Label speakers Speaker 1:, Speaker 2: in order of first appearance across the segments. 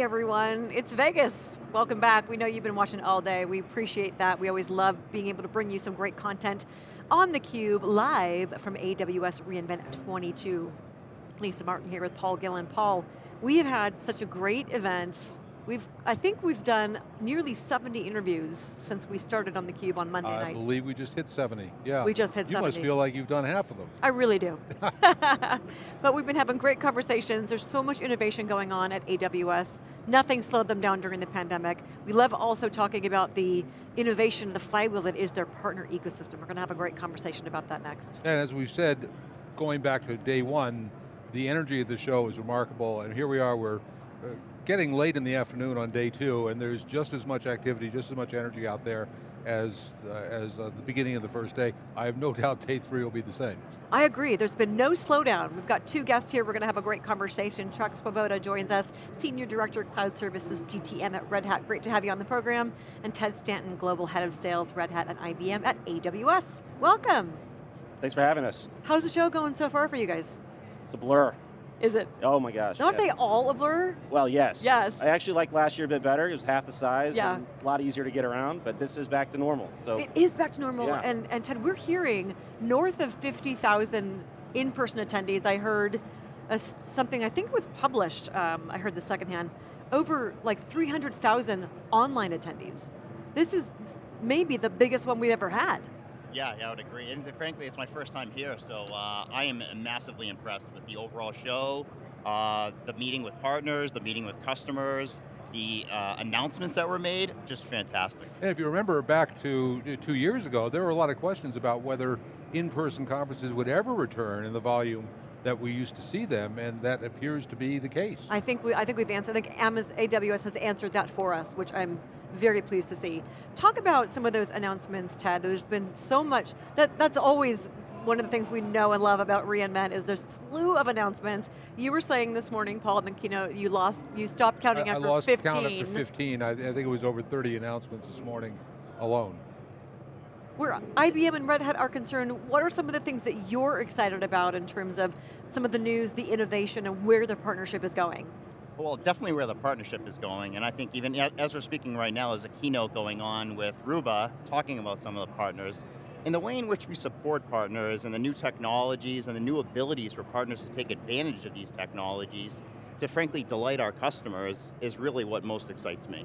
Speaker 1: Everyone, it's Vegas. Welcome back. We know you've been watching all day. We appreciate that. We always love being able to bring you some great content on theCUBE, live from AWS reInvent 22. Lisa Martin here with Paul Gillin. Paul, we have had such a great event We've, I think we've done nearly 70 interviews since we started on theCUBE on Monday
Speaker 2: I
Speaker 1: night.
Speaker 2: I believe we just hit 70, yeah.
Speaker 1: We just hit
Speaker 2: you
Speaker 1: 70.
Speaker 2: You must feel like you've done half of them.
Speaker 1: I really do. but we've been having great conversations. There's so much innovation going on at AWS. Nothing slowed them down during the pandemic. We love also talking about the innovation, the flywheel that is their partner ecosystem. We're going to have a great conversation about that next.
Speaker 2: And as we've said, going back to day one, the energy of the show is remarkable, and here we are, we're uh, getting late in the afternoon on day two, and there's just as much activity, just as much energy out there as, uh, as uh, the beginning of the first day. I have no doubt day three will be the same.
Speaker 1: I agree, there's been no slowdown. We've got two guests here, we're going to have a great conversation. Chuck Svoboda joins us, Senior Director of Cloud Services, GTM at Red Hat. Great to have you on the program. And Ted Stanton, Global Head of Sales, Red Hat and IBM at AWS. Welcome.
Speaker 3: Thanks for having us.
Speaker 1: How's the show going so far for you guys?
Speaker 3: It's a blur.
Speaker 1: Is it?
Speaker 3: Oh my gosh.
Speaker 1: Aren't they all a blur?
Speaker 3: Well, yes.
Speaker 1: Yes.
Speaker 3: I actually liked last year a bit better. It was half the size
Speaker 1: yeah.
Speaker 3: and a lot easier to get around, but this is back to normal. So
Speaker 1: It is back to normal,
Speaker 3: yeah.
Speaker 1: and, and Ted, we're hearing north of 50,000 in-person attendees. I heard a, something, I think it was published, um, I heard the secondhand, over like 300,000 online attendees. This is maybe the biggest one we've ever had.
Speaker 4: Yeah, yeah, I would agree. And frankly, it's my first time here, so uh, I am massively impressed with the overall show, uh, the meeting with partners, the meeting with customers, the uh, announcements that were made, just fantastic.
Speaker 2: And if you remember back to two years ago, there were a lot of questions about whether in-person conferences would ever return in the volume that we used to see them, and that appears to be the case.
Speaker 1: I think, we, I think we've answered, I think Amazon, AWS has answered that for us, which I'm very pleased to see. Talk about some of those announcements, Ted. There's been so much, that, that's always one of the things we know and love about reInvent is there's a slew of announcements. You were saying this morning, Paul, in the keynote, you lost, you stopped counting
Speaker 2: I,
Speaker 1: after
Speaker 2: I lost
Speaker 1: 15.
Speaker 2: count after 15. I, I think it was over 30 announcements this morning alone.
Speaker 1: Where IBM and Red Hat are concerned, what are some of the things that you're excited about in terms of some of the news, the innovation, and where the partnership is going?
Speaker 4: Well, definitely where the partnership is going, and I think even as we're speaking right now, there's a keynote going on with Ruba, talking about some of the partners. And the way in which we support partners and the new technologies and the new abilities for partners to take advantage of these technologies to frankly delight our customers is really what most excites me.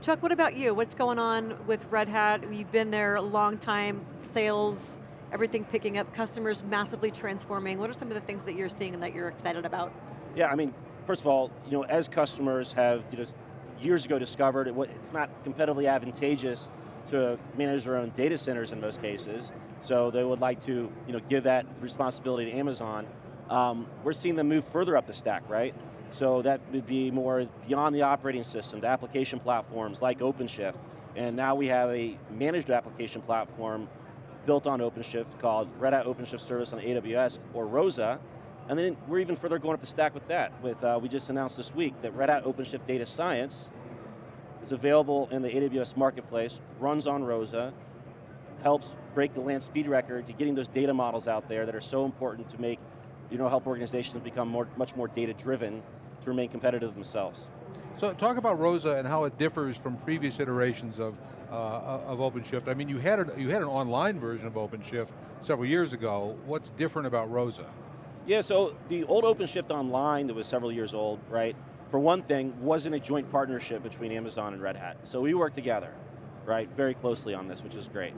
Speaker 1: Chuck, what about you? What's going on with Red Hat? You've been there a long time, sales, everything picking up, customers massively transforming. What are some of the things that you're seeing and that you're excited about?
Speaker 3: Yeah, I mean, first of all, you know, as customers have you know, years ago discovered, it, it's not competitively advantageous to manage their own data centers in most cases, so they would like to you know, give that responsibility to Amazon. Um, we're seeing them move further up the stack, right? So that would be more beyond the operating system, the application platforms like OpenShift. And now we have a managed application platform built on OpenShift called Red Hat OpenShift Service on AWS, or ROSA. And then we're even further going up the stack with that. With uh, We just announced this week that Red Hat OpenShift Data Science is available in the AWS Marketplace, runs on ROSA, helps break the land speed record to getting those data models out there that are so important to make, you know, help organizations become more, much more data driven to remain competitive themselves.
Speaker 2: So talk about ROSA and how it differs from previous iterations of, uh, of OpenShift. I mean, you had, a, you had an online version of OpenShift several years ago. What's different about ROSA?
Speaker 3: Yeah, so the old OpenShift Online that was several years old, right, for one thing, wasn't a joint partnership between Amazon and Red Hat. So we worked together, right, very closely on this, which is great.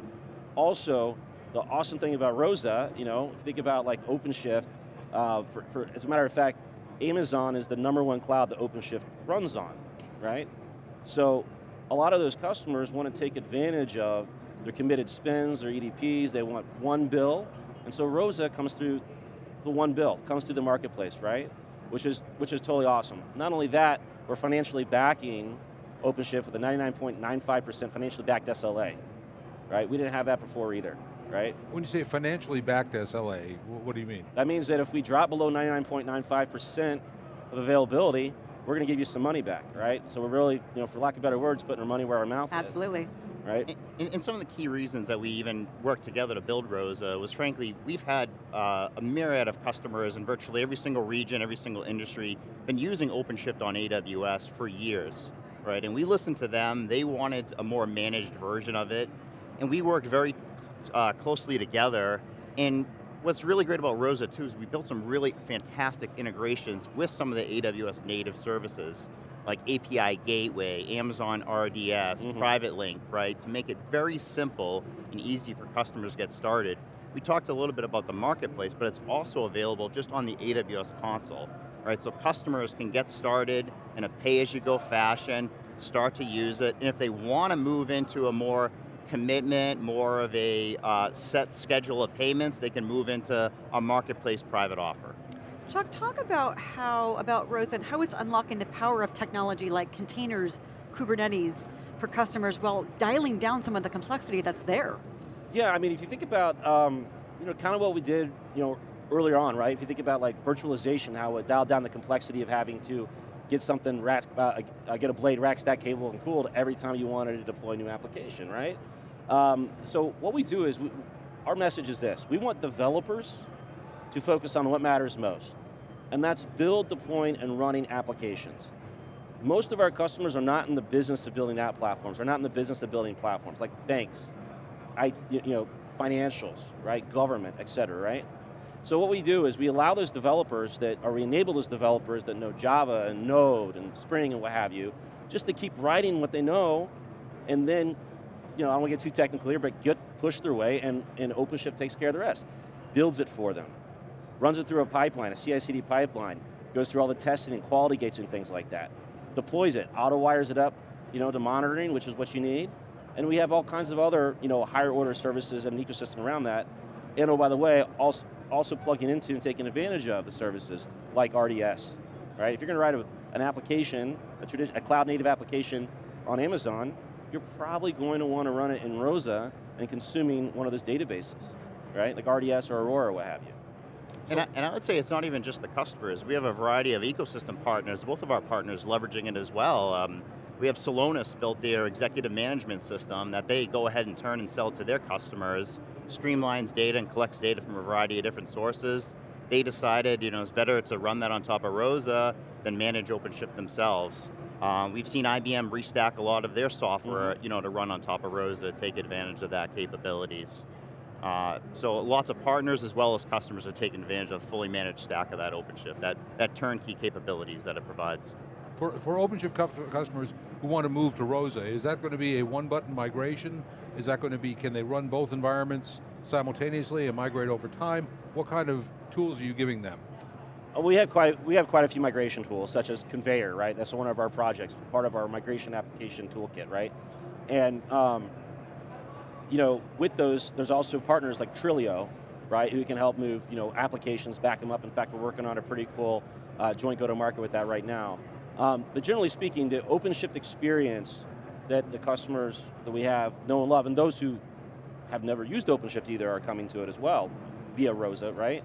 Speaker 3: Also, the awesome thing about ROSA, you know, if you think about like OpenShift, uh, for, for, as a matter of fact, Amazon is the number one cloud that OpenShift runs on, right? So a lot of those customers want to take advantage of their committed spends, their EDPs, they want one bill, and so ROSA comes through the one bill, comes through the marketplace, right? Which is, which is totally awesome. Not only that, we're financially backing OpenShift with a 99.95% financially backed SLA, right? We didn't have that before either, right?
Speaker 2: When you say financially backed SLA, what do you mean?
Speaker 3: That means that if we drop below 99.95% of availability, we're going to give you some money back, right? So we're really, you know, for lack of better words, putting our money where our mouth
Speaker 1: Absolutely.
Speaker 3: is.
Speaker 1: Absolutely.
Speaker 3: Right?
Speaker 4: And, and some of the key reasons that we even worked together to build Rosa was frankly, we've had uh, a myriad of customers in virtually every single region, every single industry, been using OpenShift on AWS for years, right? And we listened to them, they wanted a more managed version of it, and we worked very uh, closely together, and what's really great about Rosa too is we built some really fantastic integrations with some of the AWS native services like API Gateway, Amazon RDS, mm -hmm. Private Link, right? To make it very simple and easy for customers to get started. We talked a little bit about the marketplace, but it's also available just on the AWS console, right? So customers can get started in a pay-as-you-go fashion, start to use it, and if they want to move into a more commitment, more of a uh, set schedule of payments, they can move into a marketplace private offer.
Speaker 1: Chuck, talk about how, about Rosa and how it's unlocking the power of technology like containers, Kubernetes for customers while dialing down some of the complexity that's there.
Speaker 3: Yeah, I mean, if you think about, um, you know, kind of what we did, you know, earlier on, right? If you think about like virtualization, how it dialed down the complexity of having to get something, rack, uh, uh, get a blade rack stack cable and cooled every time you wanted to deploy a new application, right? Um, so what we do is, we, our message is this, we want developers to focus on what matters most and that's build, deploying, and running applications. Most of our customers are not in the business of building app platforms, they're not in the business of building platforms, like banks, I, you know, financials, right, government, et cetera, right? So what we do is we allow those developers that, or we enable those developers that know Java and Node and Spring and what have you, just to keep writing what they know, and then, you know, I don't want to get too technical here, but get push their way and, and OpenShift takes care of the rest. Builds it for them runs it through a pipeline, a CI/CD pipeline, goes through all the testing and quality gates and things like that. Deploys it, auto wires it up, you know, to monitoring, which is what you need. And we have all kinds of other, you know, higher order services and an ecosystem around that. And oh, by the way, also, also plugging into and taking advantage of the services like RDS, right? If you're going to write a, an application, a, a cloud native application on Amazon, you're probably going to want to run it in Rosa and consuming one of those databases, right? Like RDS or Aurora or what have you.
Speaker 4: And I, and I, would say it's not even just the customers. We have a variety of ecosystem partners, both of our partners leveraging it as well. Um, we have Celonis built their executive management system that they go ahead and turn and sell to their customers, streamlines data and collects data from a variety of different sources. They decided you know, it's better to run that on top of Rosa than manage OpenShift themselves. Um, we've seen IBM restack a lot of their software mm -hmm. you know, to run on top of Rosa to take advantage of that capabilities. Uh, so lots of partners as well as customers are taking advantage of fully managed stack of that OpenShift, that, that turnkey capabilities that it provides.
Speaker 2: For, for OpenShift customers who want to move to Rosa, is that going to be a one button migration? Is that going to be, can they run both environments simultaneously and migrate over time? What kind of tools are you giving them?
Speaker 3: Uh, we have quite we have quite a few migration tools, such as Konveyor, right? That's one of our projects, part of our migration application toolkit, right? And um, you know, with those, there's also partners like Trilio, right, who can help move you know, applications, back them up. In fact, we're working on a pretty cool uh, joint go-to-market with that right now. Um, but generally speaking, the OpenShift experience that the customers that we have know and love, and those who have never used OpenShift either are coming to it as well, via Rosa, right?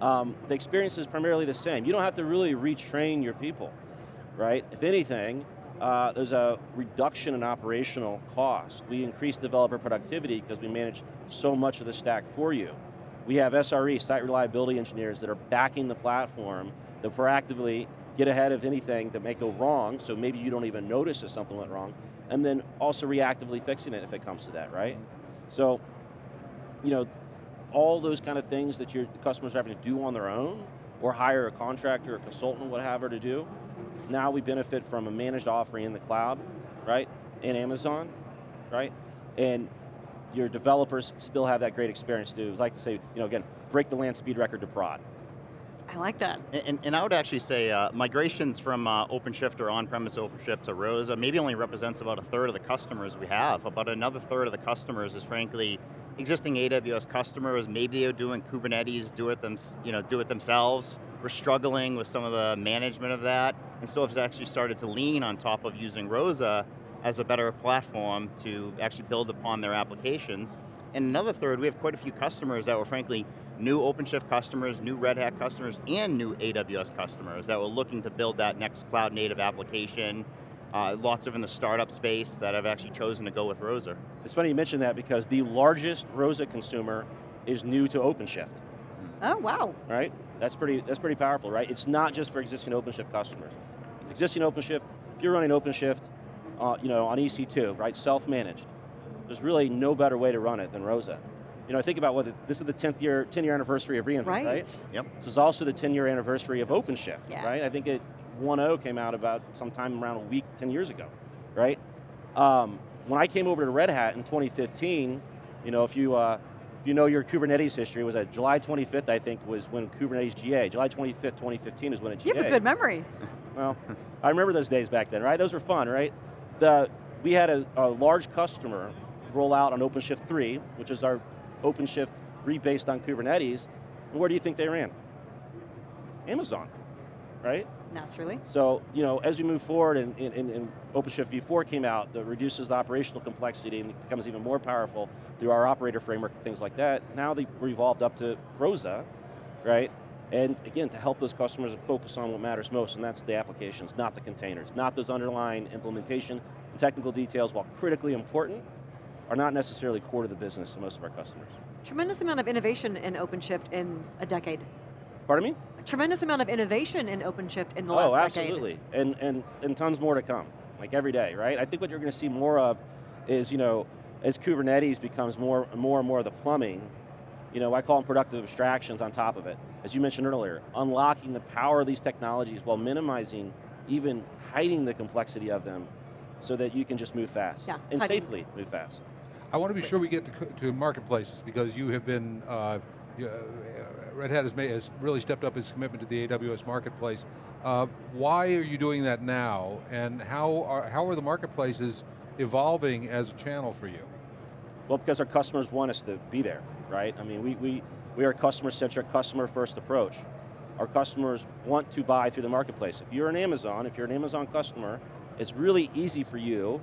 Speaker 3: Um, the experience is primarily the same. You don't have to really retrain your people, right? If anything, uh, there's a reduction in operational cost. We increase developer productivity because we manage so much of the stack for you. We have SRE, site reliability engineers that are backing the platform that proactively get ahead of anything that may go wrong, so maybe you don't even notice if something went wrong, and then also reactively fixing it if it comes to that, right? So, you know, all those kind of things that your customers are having to do on their own, or hire a contractor or consultant, whatever to do, now we benefit from a managed offering in the cloud, right? In Amazon, right? And your developers still have that great experience too. It's like to say, you know, again, break the land speed record to prod.
Speaker 1: I like that.
Speaker 4: And, and I would actually say uh, migrations from uh, OpenShift or on-premise OpenShift to Rosa maybe only represents about a third of the customers we have. About another third of the customers is frankly existing AWS customers. Maybe they're doing Kubernetes, do it, them, you know, do it themselves. We're struggling with some of the management of that. And so it's actually started to lean on top of using Rosa as a better platform to actually build upon their applications. And another third, we have quite a few customers that were frankly new OpenShift customers, new Red Hat customers, and new AWS customers that were looking to build that next cloud native application. Uh, lots of in the startup space that have actually chosen to go with Rosa.
Speaker 3: It's funny you mention that because the largest ROSA consumer is new to OpenShift,
Speaker 1: Oh, wow.
Speaker 3: right? That's pretty, that's pretty powerful, right? It's not just for existing OpenShift customers. Existing OpenShift, if you're running OpenShift uh, you know, on EC2, right, self-managed, there's really no better way to run it than ROSA. You know, I think about what, this is the 10th year, 10 year anniversary of reInvent,
Speaker 1: Right.
Speaker 3: right?
Speaker 4: Yep.
Speaker 3: This is also the 10 year anniversary of OpenShift,
Speaker 1: Yeah.
Speaker 3: right? I think it 1.0 came out about sometime around a week, 10 years ago, right? Um, when I came over to Red Hat in 2015, you know, if you, uh, if you know your Kubernetes history, it was at July 25th, I think, was when Kubernetes GA. July 25th, 2015 is when it GA.
Speaker 1: You have a good memory.
Speaker 3: Well, I remember those days back then, right? Those were fun, right? The, we had a, a large customer roll out on OpenShift 3, which is our OpenShift rebased on Kubernetes. And where do you think they ran? Amazon, right?
Speaker 1: Naturally.
Speaker 3: So, you know, as we move forward and, and, and OpenShift v4 came out that reduces the operational complexity and becomes even more powerful through our operator framework and things like that, now they have evolved up to ROSA, right? And again, to help those customers focus on what matters most, and that's the applications, not the containers, not those underlying implementation and technical details, while critically important, are not necessarily core to the business of most of our customers.
Speaker 1: Tremendous amount of innovation in OpenShift in a decade.
Speaker 3: Pardon me?
Speaker 1: A tremendous amount of innovation in OpenShift in the
Speaker 3: oh,
Speaker 1: last decade.
Speaker 3: Oh, absolutely, and, and, and tons more to come, like every day, right? I think what you're going to see more of is, you know, as Kubernetes becomes more, and more and more of the plumbing, you know, I call them productive abstractions on top of it. As you mentioned earlier, unlocking the power of these technologies while minimizing, even hiding the complexity of them so that you can just move fast.
Speaker 1: Yeah,
Speaker 3: and
Speaker 1: hiding.
Speaker 3: safely move fast.
Speaker 2: I want to be sure we get to, to marketplaces because you have been, uh, Red Hat has, made, has really stepped up its commitment to the AWS marketplace. Uh, why are you doing that now and how are, how are the marketplaces evolving as a channel for you?
Speaker 3: Well, because our customers want us to be there, right? I mean, we, we, we are a customer-centric, customer-first approach. Our customers want to buy through the marketplace. If you're an Amazon, if you're an Amazon customer, it's really easy for you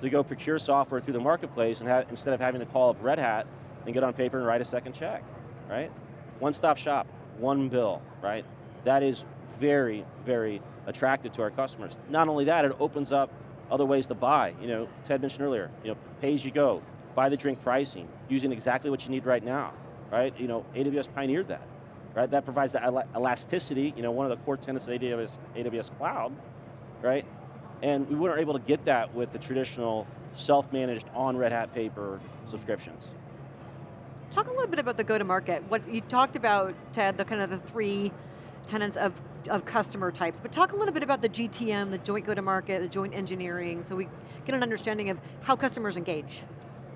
Speaker 3: to go procure software through the marketplace and have, instead of having to call up Red Hat and get on paper and write a second check, right? One-stop shop, one bill, right? That is very, very attractive to our customers. Not only that, it opens up other ways to buy. You know, Ted mentioned earlier, you know, pay as you go, buy the drink pricing, using exactly what you need right now, right? You know, AWS pioneered that, right? That provides the ela- elasticity, you know, one of the core tenets of AWS, AWS Cloud, right? And we weren't able to get that with the traditional self-managed on Red Hat paper subscriptions.
Speaker 1: Talk a little bit about the go-to-market. You talked about, Ted, the kind of the three tenets of, of customer types, but talk a little bit about the GTM, the joint go-to-market, the joint engineering, so we get an understanding of how customers engage.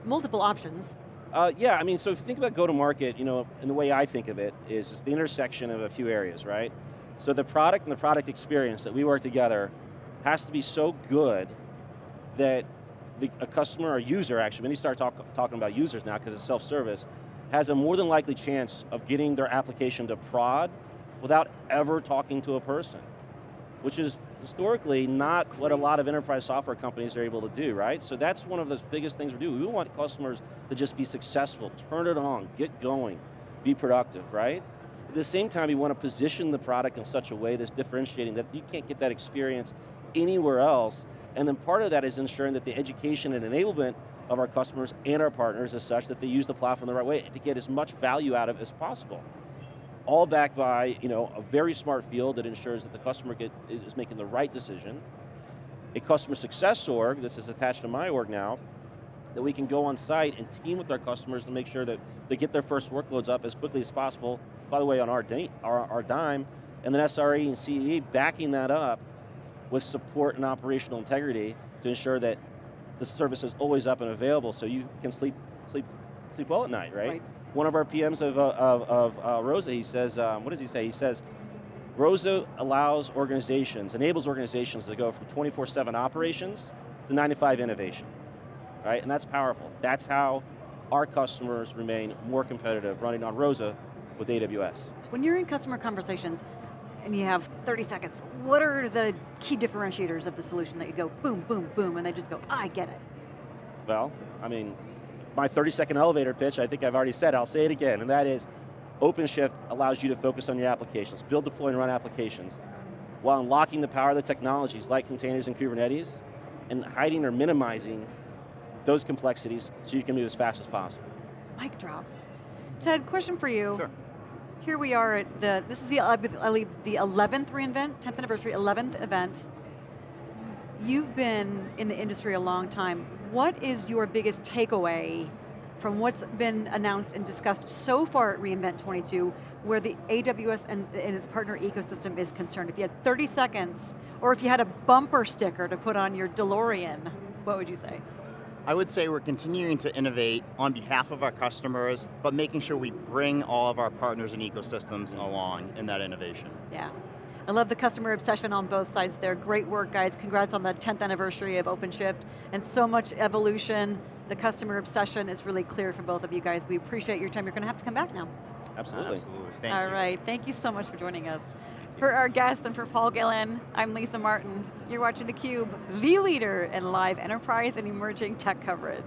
Speaker 1: Multiple options.
Speaker 3: Uh, yeah, I mean, so if you think about go-to-market, you know, and the way I think of it is it's the intersection of a few areas, right? So the product and the product experience that we work together has to be so good that the, a customer or user, actually, when you start talk, talking about users now because it's self-service, has a more than likely chance of getting their application to prod without ever talking to a person, which is historically not what a lot of enterprise software companies are able to do, right? So that's one of the biggest things we do. We want customers to just be successful, turn it on, get going, be productive, right? At the same time, you want to position the product in such a way that's differentiating that you can't get that experience anywhere else. And then part of that is ensuring that the education and enablement of our customers and our partners is such that they use the platform the right way to get as much value out of as possible all backed by you know, a very smart field that ensures that the customer get, is making the right decision. A customer success org, this is attached to my org now, that we can go on site and team with our customers to make sure that they get their first workloads up as quickly as possible, by the way, on our, our, our dime, and then SRE and CE backing that up with support and operational integrity to ensure that the service is always up and available so you can sleep, sleep, sleep well at night, right?
Speaker 1: Right.
Speaker 3: One of our PMs of, uh, of, of uh, Rosa, he says, um, what does he say? He says, Rosa allows organizations, enables organizations to go from 24-7 operations to 9-to-5 innovation, right? And that's powerful. That's how our customers remain more competitive running on Rosa with AWS.
Speaker 1: When you're in customer conversations and you have 30 seconds, what are the key differentiators of the solution that you go boom, boom, boom, and they just go, I get it.
Speaker 3: Well, I mean, my 30 second elevator pitch, I think I've already said, I'll say it again, and that is OpenShift allows you to focus on your applications, build, deploy, and run applications, while unlocking the power of the technologies like containers and Kubernetes, and hiding or minimizing those complexities so you can move as fast as possible.
Speaker 1: Mic drop. Ted, question for you.
Speaker 4: Sure.
Speaker 1: Here we are at the, this is the, I believe, the 11th reInvent, 10th anniversary, 11th event. You've been in the industry a long time. What is your biggest takeaway from what's been announced and discussed so far at reInvent 22, where the AWS and, and its partner ecosystem is concerned? If you had 30 seconds, or if you had a bumper sticker to put on your DeLorean, what would you say?
Speaker 4: I would say we're continuing to innovate on behalf of our customers, but making sure we bring all of our partners and ecosystems along in that innovation.
Speaker 1: Yeah. I love the customer obsession on both sides there. Great work, guys. Congrats on the 10th anniversary of OpenShift and so much evolution. The customer obsession is really clear from both of you guys. We appreciate your time. You're going to have to come back now.
Speaker 3: Absolutely.
Speaker 4: Absolutely. Thank
Speaker 1: All
Speaker 4: you.
Speaker 1: right, thank you so much for joining us. For our guests and for Paul Gillin, I'm Lisa Martin. You're watching theCUBE, the leader in live enterprise and emerging tech coverage.